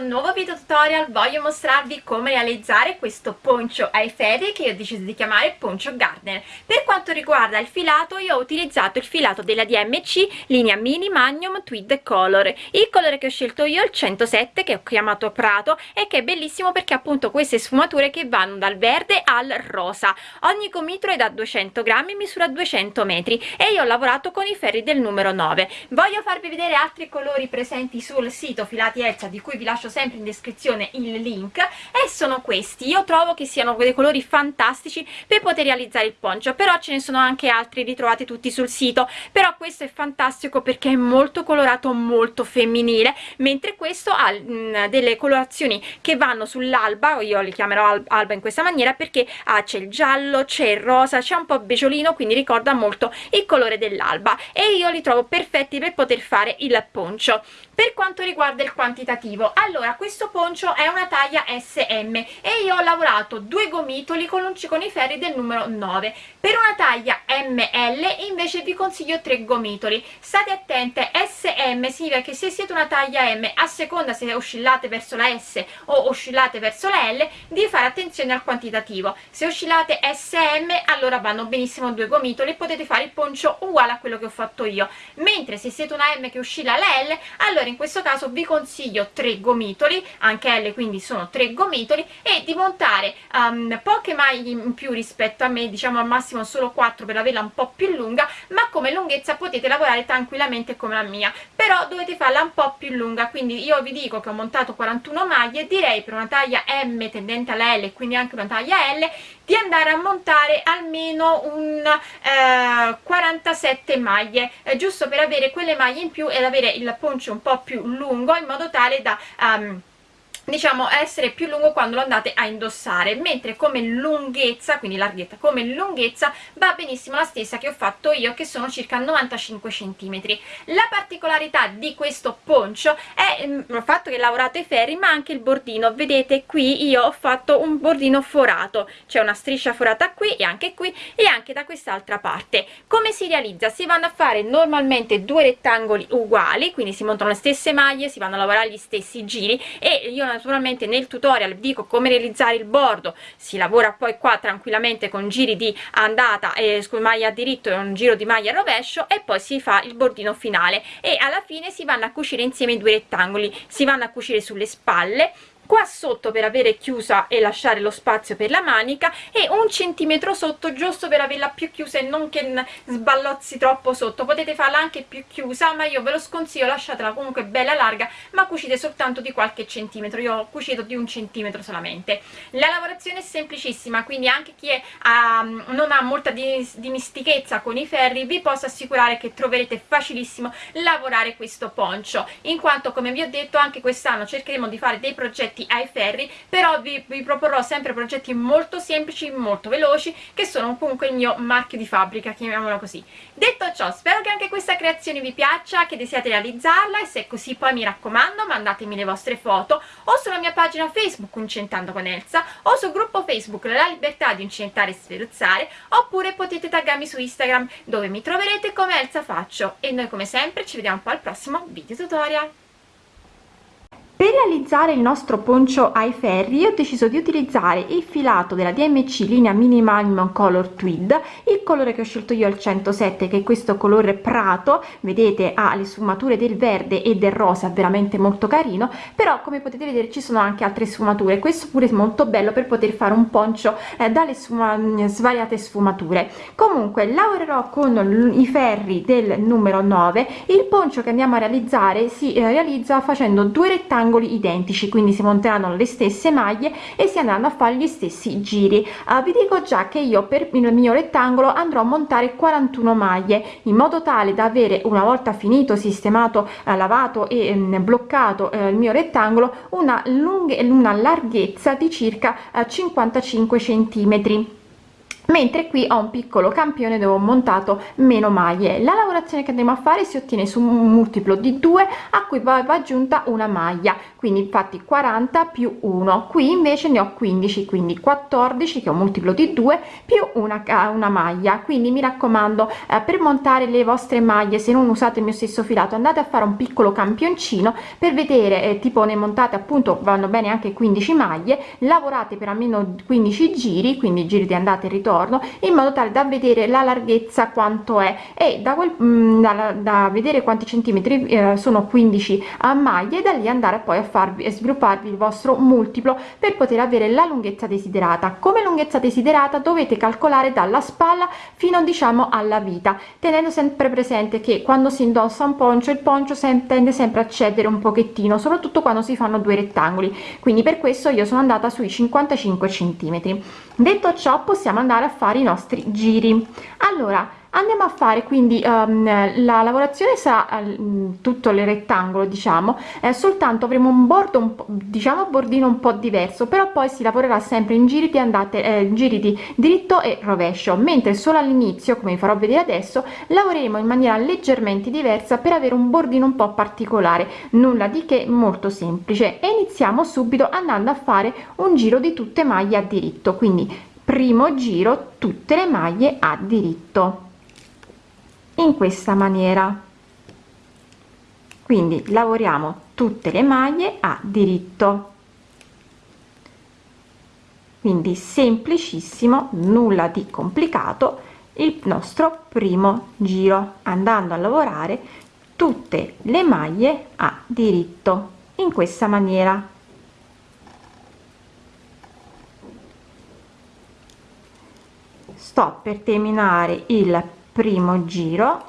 questo nuovo video tutorial voglio mostrarvi come realizzare questo poncio ai ferri che ho deciso di chiamare poncio garden. Per quanto riguarda il filato io ho utilizzato il filato della DMC linea mini magnum tweed color. Il colore che ho scelto io è il 107 che ho chiamato prato e che è bellissimo perché appunto queste sfumature che vanno dal verde al rosa. Ogni gomitolo è da 200 grammi misura 200 metri e io ho lavorato con i ferri del numero 9 voglio farvi vedere altri colori presenti sul sito filati Elsa di cui vi lascio sempre in descrizione il link e sono questi. Io trovo che siano dei colori fantastici per poter realizzare il poncio però ce ne sono anche altri li trovate tutti sul sito. Però questo è fantastico perché è molto colorato molto femminile mentre questo ha mm, delle colorazioni che vanno sull'alba io li chiamerò alba in questa maniera perché ah, c'è il giallo c'è il rosa c'è un po' beggiolino quindi ricorda molto il colore dell'alba. E io li trovo perfetti per poter fare il poncio per quanto riguarda il quantitativo allora questo poncio è una taglia SM e io ho lavorato due gomitoli con, con i ferri del numero 9 per una taglia ML invece vi consiglio tre gomitoli. State attente SM significa che se siete una taglia M a seconda se oscillate verso la S o oscillate verso la L di fare attenzione al quantitativo. Se oscillate SM allora vanno benissimo due gomitoli potete fare il poncio uguale a quello che ho fatto io. Mentre se siete una M che oscilla la L allora in questo caso vi consiglio tre gomitoli anche L quindi sono tre gomitoli e di montare um, poche maglie in più rispetto a me diciamo al massimo solo 4 per averla un po' più lunga ma come lunghezza potete lavorare tranquillamente come la mia. Però dovete farla un po' più lunga quindi io vi dico che ho montato 41 maglie direi per una taglia M tendente alla L quindi anche una taglia L di andare a montare almeno un eh, 47 maglie eh, giusto per avere quelle maglie in più ed avere il poncio un po' più lungo in modo tale da um, diciamo essere più lungo quando lo andate a indossare mentre come lunghezza quindi larghezza come lunghezza va benissimo la stessa che ho fatto io che sono circa 95 centimetri. La particolarità di questo poncio è il fatto che ho lavorato i ferri ma anche il bordino. Vedete qui io ho fatto un bordino forato. C'è una striscia forata qui e anche qui e anche da quest'altra parte. Come si realizza? Si vanno a fare normalmente due rettangoli uguali quindi si montano le stesse maglie si vanno a lavorare gli stessi giri e io naturalmente nel tutorial dico come realizzare il bordo si lavora poi qua tranquillamente con giri di andata e eh, maglia a diritto e un giro di maglia rovescio e poi si fa il bordino finale e alla fine si vanno a cucire insieme i due rettangoli si vanno a cucire sulle spalle qua sotto per avere chiusa e lasciare lo spazio per la manica e un centimetro sotto giusto per averla più chiusa e non che sballozzi troppo sotto. Potete farla anche più chiusa ma io ve lo sconsiglio lasciatela comunque bella larga ma cucite soltanto di qualche centimetro. Io ho cucito di un centimetro solamente. La lavorazione è semplicissima quindi anche chi è, um, non ha molta dimistichezza con i ferri vi posso assicurare che troverete facilissimo lavorare questo poncio. In quanto come vi ho detto anche quest'anno cercheremo di fare dei progetti progetti ai ferri però vi, vi proporrò sempre progetti molto semplici molto veloci che sono comunque il mio marchio di fabbrica chiamiamolo così. Detto ciò spero che anche questa creazione vi piaccia che desiate realizzarla e se è così poi mi raccomando mandatemi le vostre foto o sulla mia pagina facebook Incentando con Elsa o sul gruppo facebook La Libertà di Incentare e Sferuzzare oppure potete taggarmi su Instagram dove mi troverete come Elsa Faccio. E noi come sempre ci vediamo poi al prossimo video tutorial per realizzare il nostro poncio ai ferri ho deciso di utilizzare il filato della DMC linea Minimum Color Tweed il colore che ho scelto io il 107 che è questo colore prato. Vedete ha le sfumature del verde e del rosa veramente molto carino. Però come potete vedere ci sono anche altre sfumature. Questo pure è molto bello per poter fare un poncio eh, dalle sfuma svariate sfumature. Comunque lavorerò con i ferri del numero 9 il poncio che andiamo a realizzare si eh, realizza facendo due rettangoli triangoli identici quindi si monteranno le stesse maglie e si andranno a fare gli stessi giri. Uh, vi dico già che io per il mio rettangolo andrò a montare 41 maglie in modo tale da avere una volta finito sistemato uh, lavato e um, bloccato uh, il mio rettangolo una lunga una larghezza di circa 55 centimetri mentre qui ho un piccolo campione dove ho montato meno maglie. La lavorazione che andremo a fare si ottiene su un multiplo di 2 a cui va aggiunta una maglia. Quindi infatti 40 più 1 qui invece ne ho 15 quindi 14 che è un multiplo di 2 più una, una maglia. Quindi mi raccomando eh, per montare le vostre maglie se non usate il mio stesso filato andate a fare un piccolo campioncino per vedere eh, tipo ne montate appunto vanno bene anche 15 maglie. Lavorate per almeno 15 giri quindi giri di andata e ritorno intorno in modo tale da vedere la larghezza quanto è. E da, quel, mh, mm, da, da vedere quanti centimetri eh, sono 15 a maglie e da lì andare poi a farvi e svilupparvi il vostro multiplo per poter avere la lunghezza desiderata. Come lunghezza desiderata dovete calcolare dalla spalla fino diciamo alla vita tenendo sempre presente che quando si indossa un poncio il poncio tende sempre a cedere un pochettino soprattutto quando si fanno due rettangoli. Quindi per questo io sono andata sui 55 centimetri detto ciò possiamo andare a fare i nostri giri. Allora andiamo a fare quindi um, la lavorazione sarà uh, tutto il rettangolo diciamo. Eh, soltanto avremo un bordo un diciamo bordino un po diverso però poi si lavorerà sempre in giri di andate eh, giri di dritto e rovescio. Mentre solo all'inizio come vi farò vedere adesso lavoreremo in maniera leggermente diversa per avere un bordino un po particolare. Nulla di che molto semplice. E iniziamo subito andando a fare un giro di tutte maglie a diritto. Quindi primo giro tutte le maglie a diritto in questa maniera. Quindi lavoriamo tutte le maglie a diritto. Quindi semplicissimo nulla di complicato il nostro primo giro andando a lavorare tutte le maglie a diritto in questa maniera. Sto per terminare il primo giro.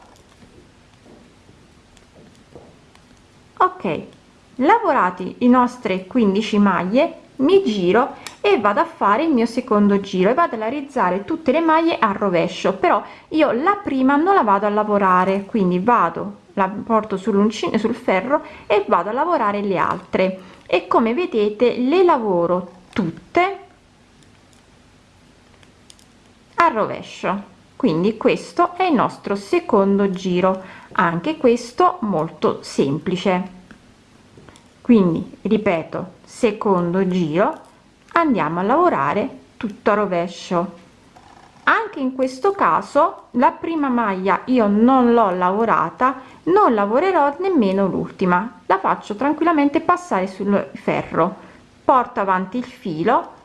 Ok lavorati i nostre 15 maglie mi giro e vado a fare il mio secondo giro e vado a realizzare tutte le maglie a rovescio. Però io la prima non la vado a lavorare quindi vado la porto sull'uncino sul ferro e vado a lavorare le altre. E come vedete le lavoro tutte a rovescio quindi questo è il nostro secondo giro anche questo molto semplice. Quindi ripeto secondo giro andiamo a lavorare tutto a rovescio. Anche in questo caso la prima maglia io non l'ho lavorata non lavorerò nemmeno l'ultima. La faccio tranquillamente passare sul ferro. Porto avanti il filo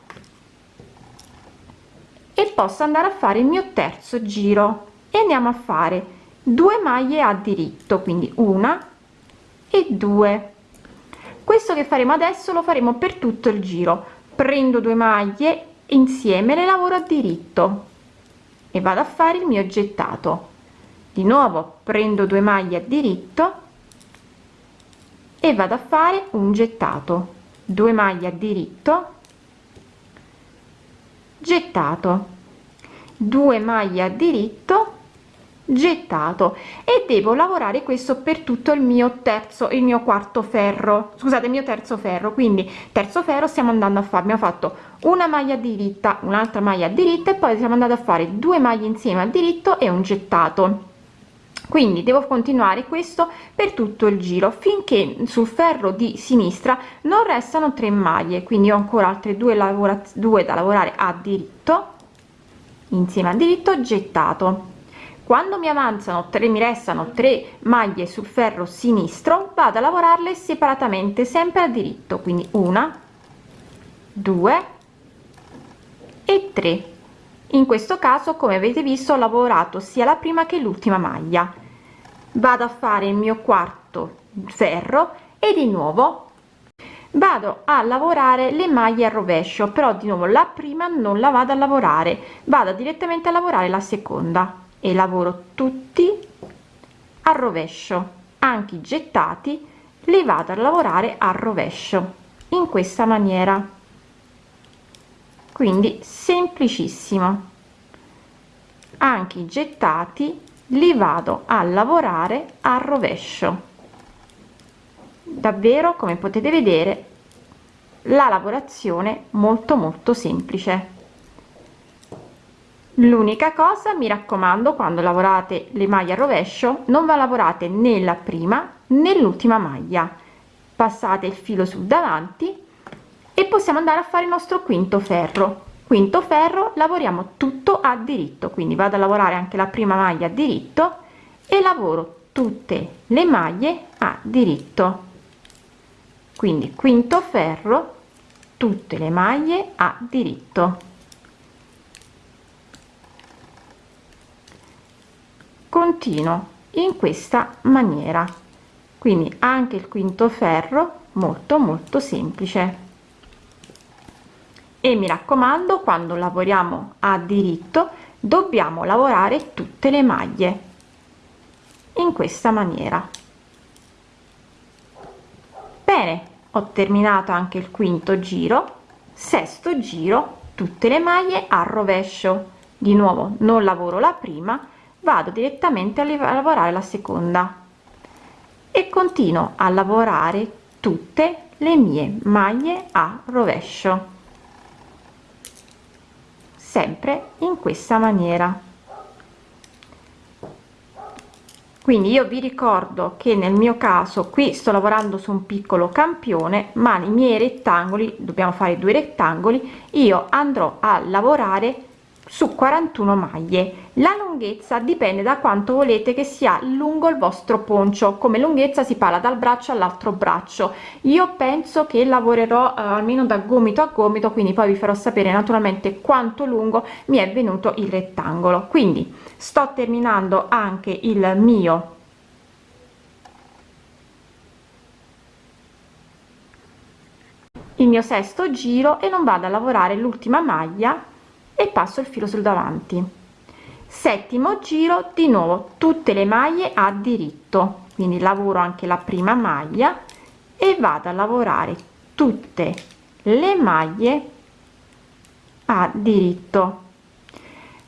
e posso andare a fare il mio terzo giro. E andiamo a fare due maglie a diritto quindi una e due. Questo che faremo adesso lo faremo per tutto il giro. Prendo due maglie insieme le lavoro a diritto e vado a fare il mio gettato. Di nuovo prendo due maglie a diritto e vado a fare un gettato. 2 maglie a diritto gettato 2 maglie a diritto gettato e devo lavorare questo per tutto il mio terzo il mio quarto ferro. Scusate il mio terzo ferro quindi terzo ferro stiamo andando a fare abbiamo fatto una maglia diritta un'altra maglia diritta e poi siamo andati a fare due maglie insieme a diritto e un gettato. Quindi devo continuare questo per tutto il giro finché sul ferro di sinistra non restano tre maglie quindi ho ancora altre due lavora due da lavorare a diritto insieme a diritto gettato. Quando mi avanzano tre mi restano tre maglie sul ferro sinistro vado a lavorarle separatamente sempre a diritto quindi una due e tre. In questo caso come avete visto ho lavorato sia la prima che l'ultima maglia. Vado a fare il mio quarto ferro e di nuovo vado a lavorare le maglie a rovescio però di nuovo la prima non la vado a lavorare vado direttamente a lavorare la seconda e lavoro tutti a rovescio anche i gettati li vado a lavorare a rovescio in questa maniera. Quindi semplicissimo. Anche i gettati li vado a lavorare a rovescio davvero come potete vedere la lavorazione molto molto semplice. L'unica cosa mi raccomando quando lavorate le maglie a rovescio non va lavorate nella prima nell'ultima maglia. Passate il filo sul davanti e possiamo andare a fare il nostro quinto ferro. Quinto ferro lavoriamo tutto a diritto quindi vado a lavorare anche la prima maglia a diritto e lavoro tutte le maglie a diritto quindi quinto ferro tutte le maglie a diritto. Continuo in questa maniera. Quindi anche il quinto ferro molto molto semplice. E mi raccomando quando lavoriamo a diritto dobbiamo lavorare tutte le maglie in questa maniera bene. Ho terminato anche il quinto giro. Sesto giro tutte le maglie a rovescio. Di nuovo non lavoro la prima vado direttamente a lavorare la seconda. E continuo a lavorare tutte le mie maglie a rovescio. Sempre in questa maniera quindi io vi ricordo che nel mio caso qui sto lavorando su un piccolo campione ma i miei rettangoli dobbiamo fare due rettangoli io andrò a lavorare su 41 maglie. La lunghezza dipende da quanto volete che sia lungo il vostro poncio come lunghezza si parla dal braccio all'altro braccio. Io penso che lavorerò eh, almeno da gomito a gomito quindi poi vi farò sapere naturalmente quanto lungo mi è venuto il rettangolo. Quindi sto terminando anche il mio il mio sesto giro e non vado a lavorare l'ultima maglia e passo il filo sul davanti. Settimo giro di nuovo tutte le maglie a diritto. Quindi lavoro anche la prima maglia e vado a lavorare tutte le maglie a diritto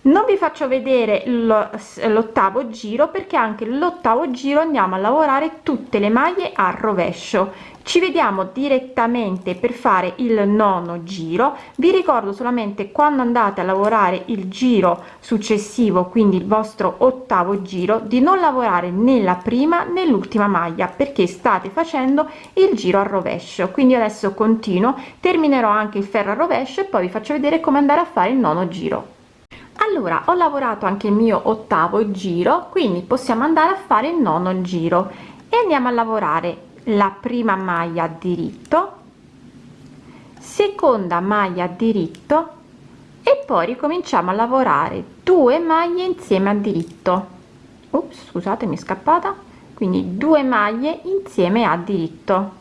non vi faccio vedere l'ottavo giro perché anche l'ottavo giro andiamo a lavorare tutte le maglie a rovescio. Ci vediamo direttamente per fare il nono giro. Vi ricordo solamente quando andate a lavorare il giro successivo quindi il vostro ottavo giro di non lavorare nella prima nell'ultima maglia perché state facendo il giro a rovescio. Quindi adesso continuo terminerò anche il ferro a rovescio e poi vi faccio vedere come andare a fare il nono giro allora ho lavorato anche il mio ottavo giro quindi possiamo andare a fare il nono giro. E andiamo a lavorare la prima maglia diritto seconda maglia diritto e poi ricominciamo a lavorare due maglie insieme a diritto. Ups, scusate mi è scappata. Quindi due maglie insieme a diritto.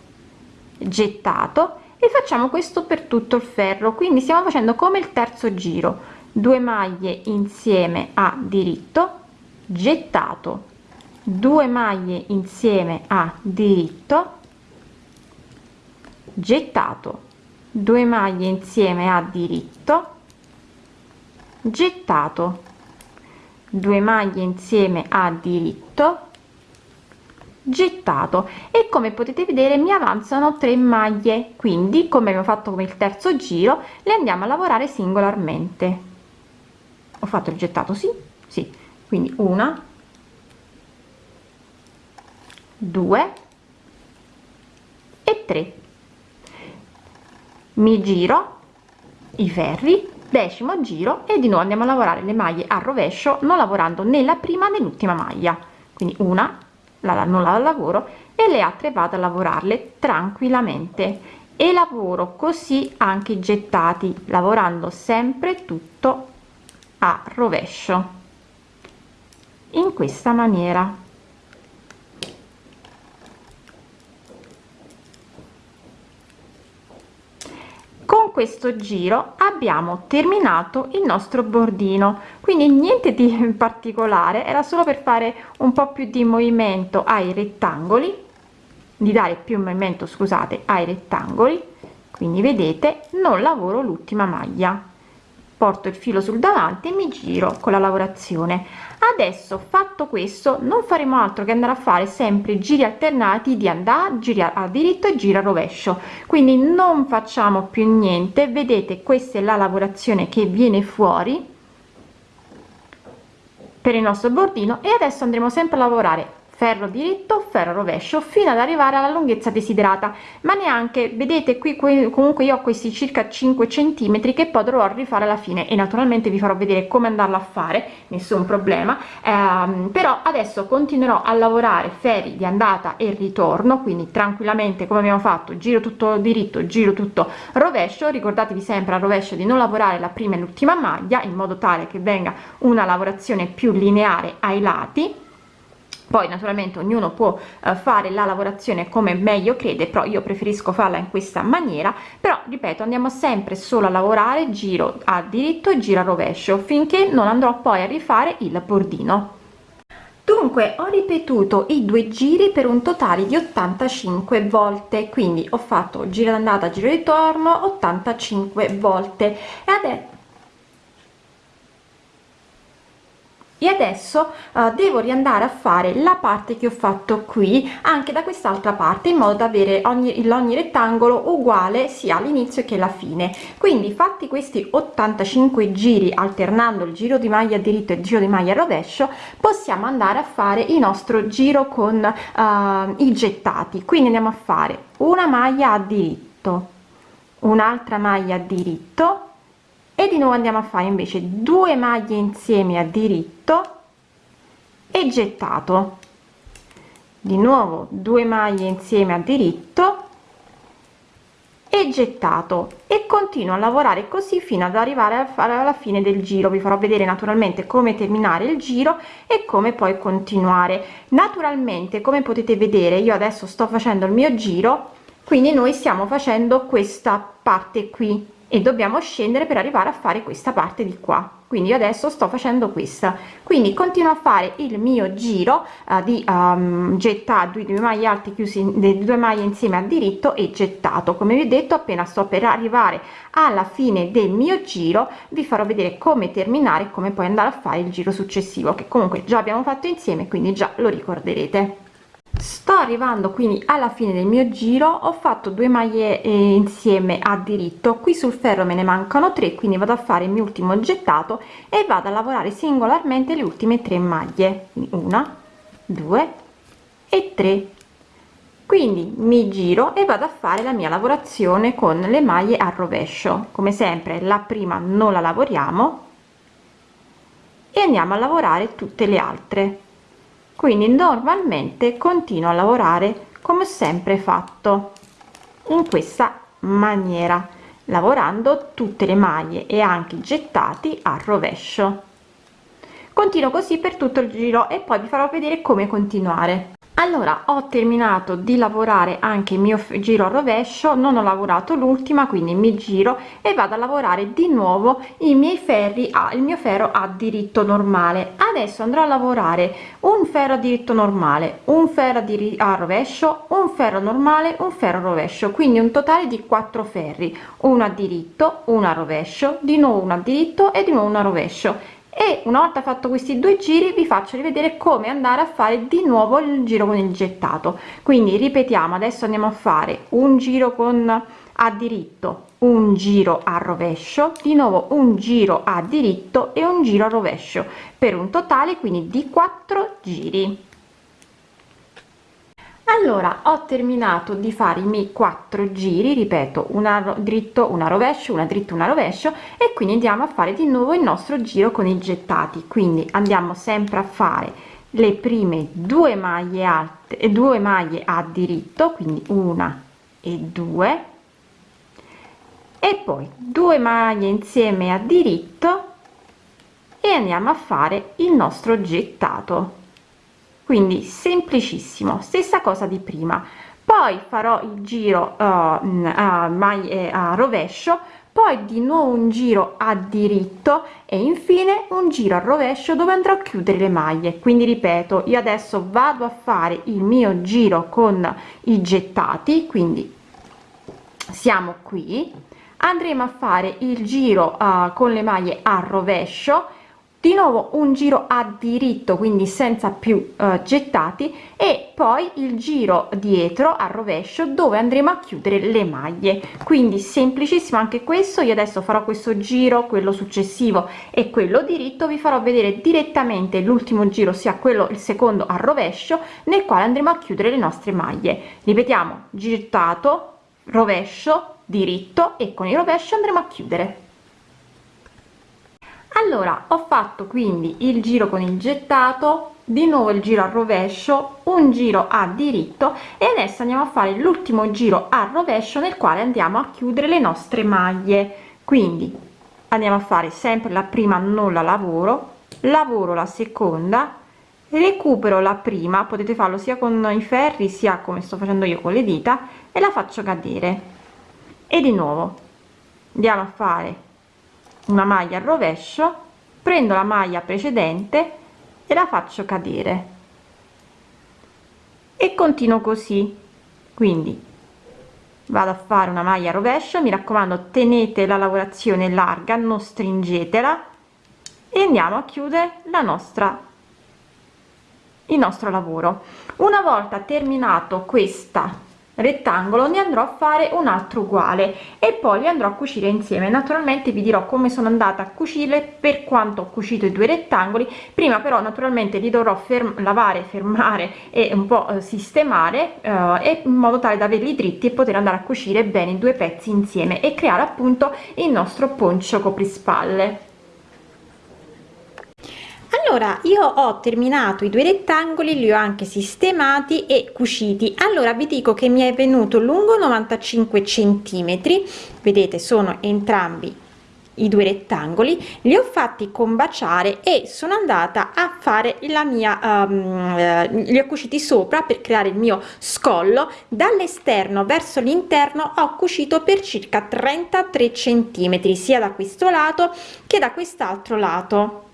Gettato. E facciamo questo per tutto il ferro. Quindi stiamo facendo come il terzo giro 2 maglie insieme a diritto gettato 2 maglie insieme a diritto gettato 2 maglie insieme a diritto gettato 2 maglie insieme a diritto gettato. E come potete vedere mi avanzano 3 maglie. Quindi come abbiamo fatto come il terzo giro le andiamo a lavorare singolarmente ho fatto il gettato sì sì. Quindi una due e tre. Mi giro i ferri decimo giro e di nuovo andiamo a lavorare le maglie a rovescio non lavorando nella prima nell'ultima maglia. Quindi una la, non la lavoro e le altre vado a lavorarle tranquillamente. E lavoro così anche i gettati lavorando sempre tutto a rovescio in questa maniera. Con questo giro abbiamo terminato il nostro bordino. Quindi niente di particolare era solo per fare un po più di movimento ai rettangoli di dare più movimento scusate ai rettangoli. Quindi vedete non lavoro l'ultima maglia porto il filo sul davanti e mi giro con la lavorazione. Adesso fatto questo non faremo altro che andare a fare sempre giri alternati di andare giri a diritto e gira rovescio. Quindi non facciamo più niente. Vedete questa è la lavorazione che viene fuori per il nostro bordino e adesso andremo sempre a lavorare ferro diritto ferro rovescio fino ad arrivare alla lunghezza desiderata. Ma neanche vedete qui, comunque io ho questi circa 5 centimetri che poi dovrò rifare alla fine e naturalmente vi farò vedere come andarlo a fare nessun problema. Ehm, però adesso continuerò a lavorare ferri di andata e ritorno quindi tranquillamente come abbiamo fatto giro tutto diritto giro tutto rovescio. Ricordatevi sempre al rovescio di non lavorare la prima e l'ultima maglia in modo tale che venga una lavorazione più lineare ai lati poi naturalmente ognuno può eh, fare la lavorazione come meglio crede però io preferisco farla in questa maniera. Però ripeto andiamo sempre solo a lavorare giro a diritto e giro a rovescio finché non andrò poi a rifare il bordino. Dunque ho ripetuto i due giri per un totale di 85 volte quindi ho fatto giro d'andata giro ritorno 85 volte. E adesso e adesso uh, devo riandare a fare la parte che ho fatto qui anche da quest'altra parte in modo da avere ogni, ogni rettangolo uguale sia all'inizio che alla fine. Quindi fatti questi 85 giri alternando il giro di maglia diritto e il giro di maglia rovescio possiamo andare a fare il nostro giro con uh, i gettati. Quindi andiamo a fare una maglia a diritto un'altra maglia a diritto e di nuovo andiamo a fare invece due maglie insieme a diritto e gettato. Di nuovo due maglie insieme a diritto e gettato. E continuo a lavorare così fino ad arrivare alla fine del giro. Vi farò vedere naturalmente come terminare il giro e come poi continuare. Naturalmente come potete vedere io adesso sto facendo il mio giro quindi noi stiamo facendo questa parte qui e dobbiamo scendere per arrivare a fare questa parte di qua. Quindi adesso sto facendo questa. Quindi continuo a fare il mio giro uh, di um, gettato due maglie alte chiusi le due maglie insieme a diritto e gettato. Come vi ho detto appena sto per arrivare alla fine del mio giro vi farò vedere come terminare come poi andare a fare il giro successivo che comunque già abbiamo fatto insieme quindi già lo ricorderete sto arrivando quindi alla fine del mio giro ho fatto due maglie eh, insieme a diritto. Qui sul ferro me ne mancano tre quindi vado a fare il mio ultimo gettato e vado a lavorare singolarmente le ultime tre maglie. Una due e tre. Quindi mi giro e vado a fare la mia lavorazione con le maglie a rovescio. Come sempre la prima non la lavoriamo e andiamo a lavorare tutte le altre quindi normalmente continuo a lavorare come sempre fatto in questa maniera lavorando tutte le maglie e anche gettati a rovescio. Continuo così per tutto il giro e poi vi farò vedere come continuare allora ho terminato di lavorare anche il mio giro a rovescio non ho lavorato l'ultima quindi mi giro e vado a lavorare di nuovo i miei ferri a il mio ferro a diritto normale. Adesso andrò a lavorare un ferro a diritto normale un ferro a rovescio un ferro normale un ferro rovescio quindi un totale di 4 ferri uno a diritto uno a rovescio di nuovo uno a diritto e di nuovo uno a rovescio e una volta fatto questi due giri vi faccio rivedere come andare a fare di nuovo il giro con il gettato. Quindi ripetiamo adesso andiamo a fare un giro con a diritto un giro a rovescio di nuovo un giro a diritto e un giro a rovescio per un totale quindi di 4 giri allora ho terminato di fare i miei quattro giri ripeto una dritto una rovescio una dritto una rovescio e quindi andiamo a fare di nuovo il nostro giro con i gettati. Quindi andiamo sempre a fare le prime due maglie alte e due maglie a diritto quindi una e due e poi due maglie insieme a diritto e andiamo a fare il nostro gettato quindi semplicissimo stessa cosa di prima. Poi farò il giro uh, a maglie a rovescio poi di nuovo un giro a diritto e infine un giro a rovescio dove andrò a chiudere le maglie. Quindi ripeto io adesso vado a fare il mio giro con i gettati quindi siamo qui. Andremo a fare il giro uh, con le maglie a rovescio di nuovo un giro a diritto quindi senza più eh, gettati e poi il giro dietro a rovescio dove andremo a chiudere le maglie. Quindi semplicissimo anche questo io adesso farò questo giro quello successivo e quello diritto vi farò vedere direttamente l'ultimo giro sia quello il secondo a rovescio nel quale andremo a chiudere le nostre maglie. Ripetiamo gettato rovescio diritto e con il rovescio andremo a chiudere allora ho fatto quindi il giro con il gettato di nuovo il giro a rovescio un giro a diritto e adesso andiamo a fare l'ultimo giro a rovescio nel quale andiamo a chiudere le nostre maglie. Quindi andiamo a fare sempre la prima non la lavoro lavoro la seconda recupero la prima potete farlo sia con i ferri sia come sto facendo io con le dita e la faccio cadere. E di nuovo andiamo a fare una maglia al rovescio prendo la maglia precedente e la faccio cadere. E continuo così. Quindi vado a fare una maglia rovescio mi raccomando tenete la lavorazione larga non stringetela e andiamo a chiudere la nostra il nostro lavoro. Una volta terminato questa rettangolo ne andrò a fare un altro uguale e poi li andrò a cucire insieme. Naturalmente vi dirò come sono andata a cucire per quanto ho cucito i due rettangoli. Prima però naturalmente li dovrò ferm lavare fermare e un po eh, sistemare eh, in modo tale da averli dritti e poter andare a cucire bene i due pezzi insieme e creare appunto il nostro poncio coprispalle allora io ho terminato i due rettangoli li ho anche sistemati e cuciti. Allora vi dico che mi è venuto lungo 95 centimetri. Vedete sono entrambi i due rettangoli. Li ho fatti combaciare e sono andata a fare la mia um, li ho cuciti sopra per creare il mio scollo. Dall'esterno verso l'interno ho cucito per circa 33 centimetri sia da questo lato che da quest'altro lato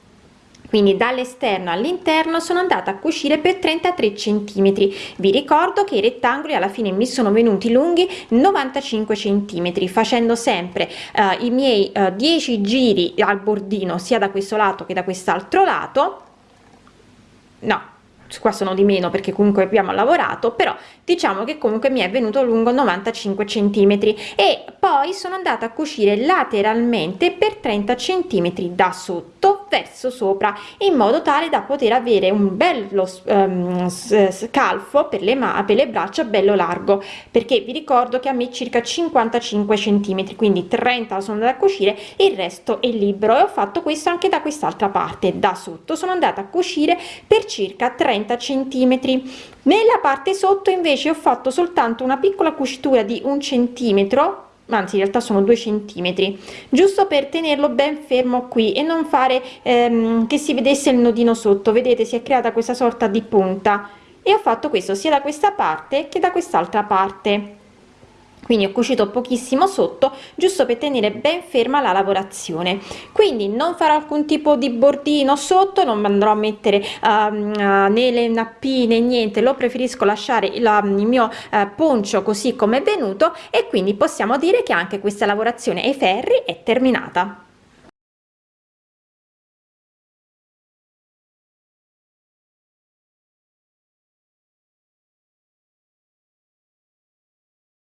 quindi dall'esterno all'interno sono andata a cucire per 33 centimetri. Vi ricordo che i rettangoli alla fine mi sono venuti lunghi 95 centimetri facendo sempre uh, i miei eh, 10 giri al bordino sia da questo lato che da quest'altro lato. No qua sono di meno perché comunque abbiamo lavorato però diciamo che comunque mi è venuto lungo 95 centimetri e poi sono andata a cucire lateralmente per 30 centimetri da sotto verso sopra in modo tale da poter avere un bello um, scalfo per le, ma per le braccia bello largo perché vi ricordo che a me circa 55 centimetri quindi 30 sono andata a cucire il resto è libero e ho fatto questo anche da quest'altra parte da sotto. Sono andata a cucire per circa 30 centimetri. Nella parte sotto invece ho fatto soltanto una piccola cucitura di un centimetro anzi in realtà sono due centimetri giusto per tenerlo ben fermo qui e non fare ehm, che si vedesse il nodino sotto. Vedete si è creata questa sorta di punta. E ho fatto questo sia da questa parte che da quest'altra parte quindi ho cucito pochissimo sotto giusto per tenere ben ferma la lavorazione. Quindi non farò alcun tipo di bordino sotto non andrò a mettere uh, né le nappine niente. Lo preferisco lasciare la, il mio uh, poncio così come è venuto e quindi possiamo dire che anche questa lavorazione ai ferri è terminata